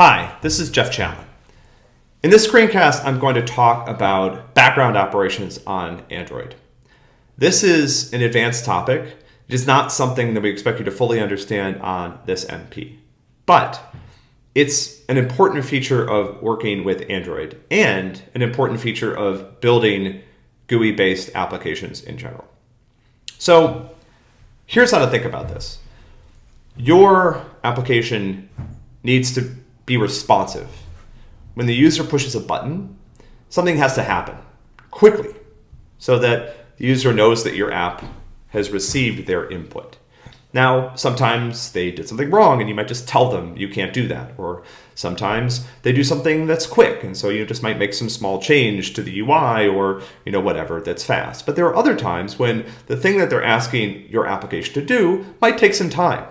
Hi, this is Jeff Challen. In this screencast, I'm going to talk about background operations on Android. This is an advanced topic. It is not something that we expect you to fully understand on this MP, but it's an important feature of working with Android and an important feature of building GUI-based applications in general. So here's how to think about this. Your application needs to be responsive. When the user pushes a button, something has to happen quickly so that the user knows that your app has received their input. Now, sometimes they did something wrong and you might just tell them you can't do that. Or sometimes they do something that's quick and so you just might make some small change to the UI or you know whatever that's fast. But there are other times when the thing that they're asking your application to do might take some time.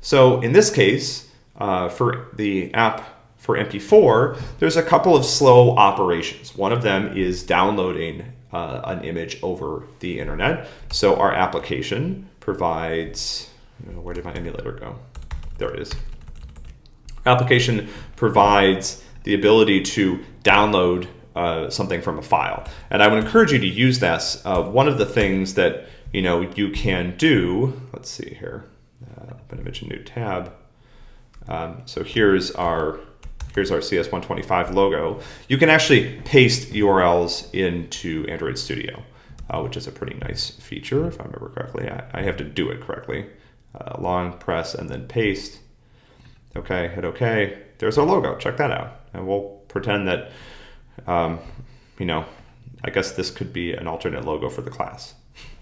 So in this case, uh, for the app for MP4, there's a couple of slow operations. One of them is downloading uh, an image over the internet. So our application provides, where did my emulator go? There it is. Application provides the ability to download uh, something from a file. And I would encourage you to use this. Uh, one of the things that you know you can do, let's see here, uh, open image a new tab. Um, so here's our here's our CS125 logo. You can actually paste URLs into Android Studio uh, which is a pretty nice feature if I remember correctly. I, I have to do it correctly. Uh, long press and then paste. Okay, hit OK. There's our logo. Check that out. And we'll pretend that, um, you know, I guess this could be an alternate logo for the class.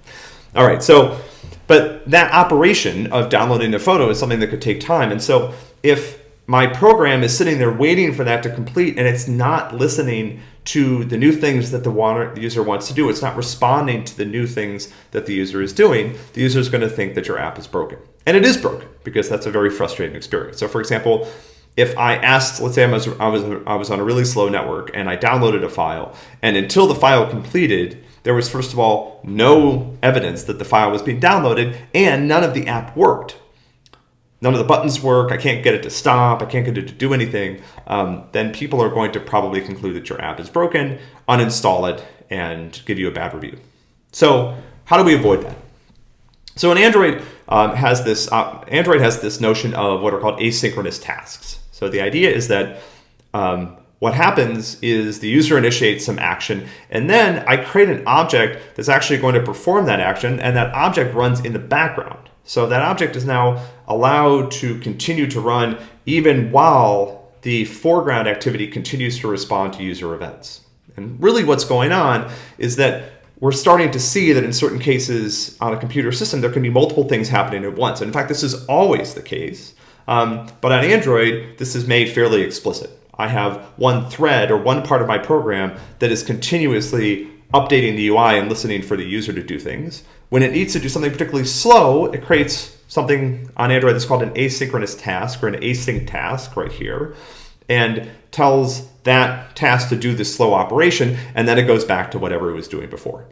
All right, so, but that operation of downloading the photo is something that could take time. And so if my program is sitting there waiting for that to complete and it's not listening to the new things that the, user wants to do. It's not responding to the new things that the user is doing. The user is going to think that your app is broken. And it is broken because that's a very frustrating experience. So for example, if I asked, let's say I was, I was, I was on a really slow network and I downloaded a file and until the file completed, there was first of all no evidence that the file was being downloaded and none of the app worked none of the buttons work, I can't get it to stop, I can't get it to do anything, um, then people are going to probably conclude that your app is broken, uninstall it, and give you a bad review. So how do we avoid that? So an Android um, has this uh, Android has this notion of what are called asynchronous tasks. So the idea is that um, what happens is the user initiates some action and then I create an object that's actually going to perform that action and that object runs in the background. So that object is now allowed to continue to run even while the foreground activity continues to respond to user events. And really what's going on is that we're starting to see that in certain cases on a computer system, there can be multiple things happening at once. And in fact, this is always the case. Um, but on Android, this is made fairly explicit. I have one thread or one part of my program that is continuously updating the UI and listening for the user to do things. When it needs to do something particularly slow, it creates something on Android that's called an asynchronous task or an async task right here and tells that task to do this slow operation and then it goes back to whatever it was doing before.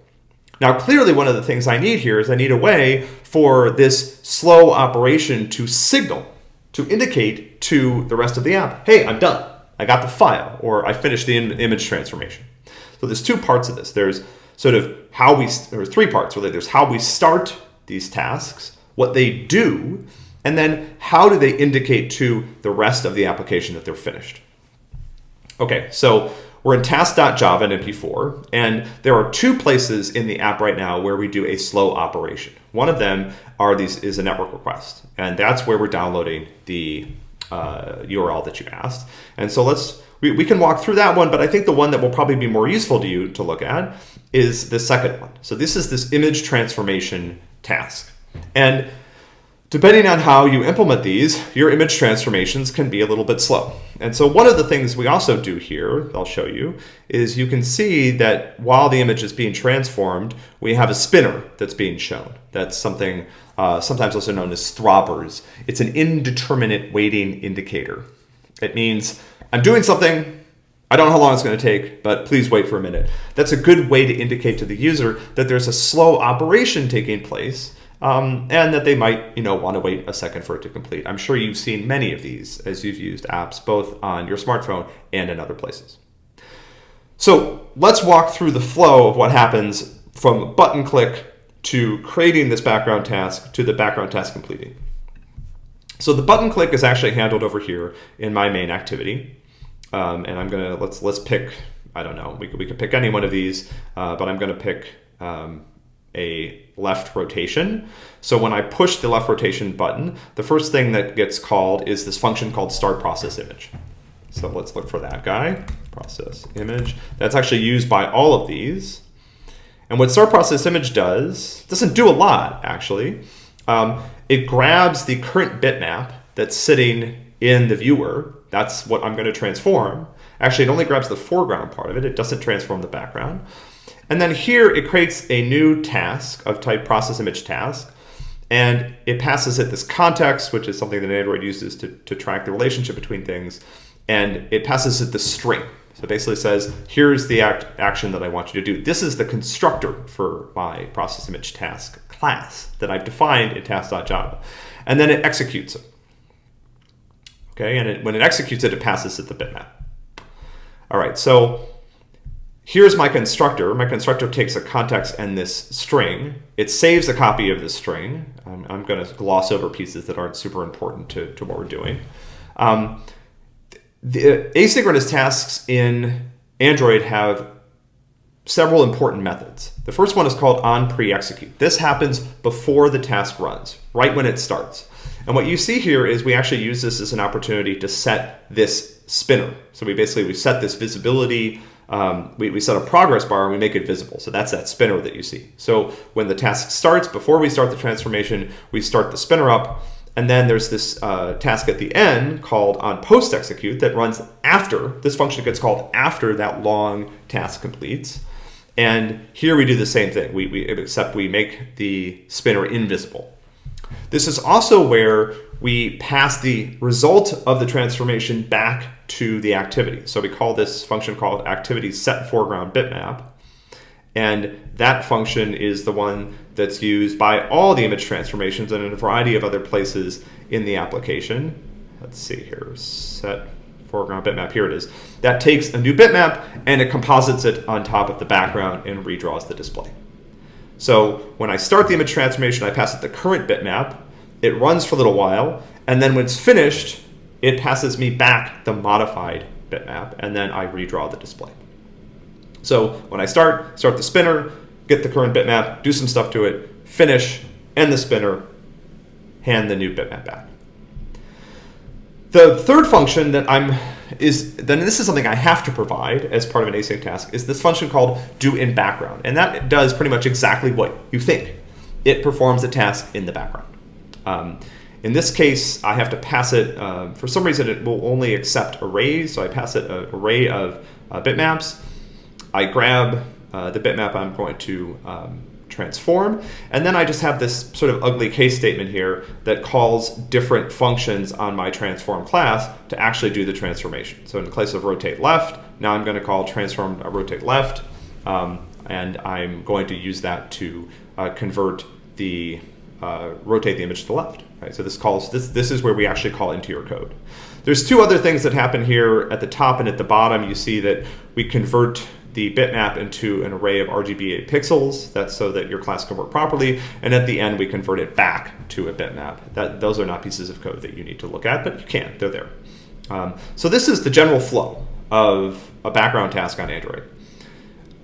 Now clearly one of the things I need here is I need a way for this slow operation to signal, to indicate to the rest of the app, hey, I'm done. I got the file or I finished the image transformation. So there's two parts of this. There's sort of how we, or three parts really. There's how we start these tasks, what they do, and then how do they indicate to the rest of the application that they're finished. Okay, so we're in task.java in MP4, and there are two places in the app right now where we do a slow operation. One of them are these is a network request, and that's where we're downloading the uh, URL that you asked. And so let's we, we can walk through that one, but I think the one that will probably be more useful to you to look at is the second one. So this is this image transformation task. And depending on how you implement these, your image transformations can be a little bit slow. And so one of the things we also do here, I'll show you, is you can see that while the image is being transformed, we have a spinner that's being shown. That's something uh, sometimes also known as throbbers. It's an indeterminate waiting indicator. It means I'm doing something, I don't know how long it's going to take, but please wait for a minute. That's a good way to indicate to the user that there's a slow operation taking place um, and that they might you know want to wait a second for it to complete. I'm sure you've seen many of these as you've used apps both on your smartphone and in other places. So let's walk through the flow of what happens from button click to creating this background task to the background task completing. So the button click is actually handled over here in my main activity. Um, and I'm gonna, let's, let's pick, I don't know, we could, we could pick any one of these, uh, but I'm gonna pick um, a left rotation. So when I push the left rotation button, the first thing that gets called is this function called start process image. So let's look for that guy, process image. That's actually used by all of these. And what start process image does, doesn't do a lot actually. Um, it grabs the current bitmap that's sitting in the viewer. That's what I'm going to transform. Actually, it only grabs the foreground part of it. It doesn't transform the background. And then here it creates a new task of type process image task. And it passes it this context, which is something that Android uses to, to track the relationship between things. And it passes it the string. So it basically says, here's the act action that I want you to do. This is the constructor for my process image task class that I've defined in task.java. And then it executes it. Okay, and it, when it executes it, it passes it the bitmap. All right, so here's my constructor. My constructor takes a context and this string. It saves a copy of the string. I'm, I'm going to gloss over pieces that aren't super important to, to what we're doing. Um, the asynchronous tasks in Android have several important methods. The first one is called on pre-execute. This happens before the task runs, right when it starts. And what you see here is we actually use this as an opportunity to set this spinner. So we basically, we set this visibility, um, we, we set a progress bar and we make it visible. So that's that spinner that you see. So when the task starts, before we start the transformation, we start the spinner up. And then there's this uh, task at the end called on post execute that runs after, this function gets called after that long task completes. And here we do the same thing, we, we, except we make the spinner invisible. This is also where we pass the result of the transformation back to the activity. So we call this function called activity set foreground bitmap. And that function is the one that's used by all the image transformations and in a variety of other places in the application. Let's see here, set foreground bitmap, here it is. That takes a new bitmap and it composites it on top of the background and redraws the display. So when I start the image transformation, I pass it the current bitmap, it runs for a little while, and then when it's finished, it passes me back the modified bitmap, and then I redraw the display. So when I start, start the spinner, get the current bitmap, do some stuff to it, finish, end the spinner, hand the new bitmap back. The third function that I'm is then this is something I have to provide as part of an async task is this function called do in background. And that does pretty much exactly what you think. It performs a task in the background. Um, in this case, I have to pass it, uh, for some reason it will only accept arrays, so I pass it an array of uh, bitmaps. I grab uh, the bitmap I'm going to um, transform. And then I just have this sort of ugly case statement here that calls different functions on my transform class to actually do the transformation. So in the place of rotate left, now I'm going to call transform uh, rotate left, um, and I'm going to use that to uh, convert the uh, rotate the image to the left. Right? So this calls this this is where we actually call into your code. There's two other things that happen here at the top and at the bottom. You see that we convert the bitmap into an array of RGBA pixels. That's so that your class can work properly. And at the end, we convert it back to a bitmap. That, those are not pieces of code that you need to look at, but you can, they're there. Um, so this is the general flow of a background task on Android.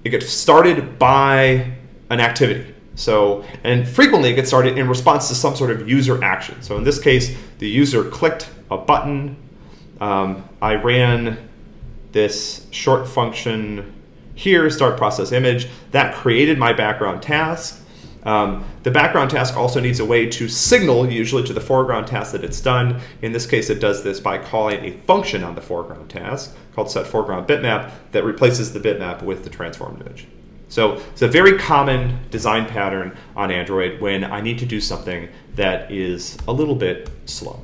It gets started by an activity. So, and frequently it gets started in response to some sort of user action. So in this case, the user clicked a button. Um, I ran this short function here, start process image, that created my background task. Um, the background task also needs a way to signal usually to the foreground task that it's done. In this case, it does this by calling a function on the foreground task called set foreground bitmap that replaces the bitmap with the transformed image. So it's a very common design pattern on Android when I need to do something that is a little bit slow.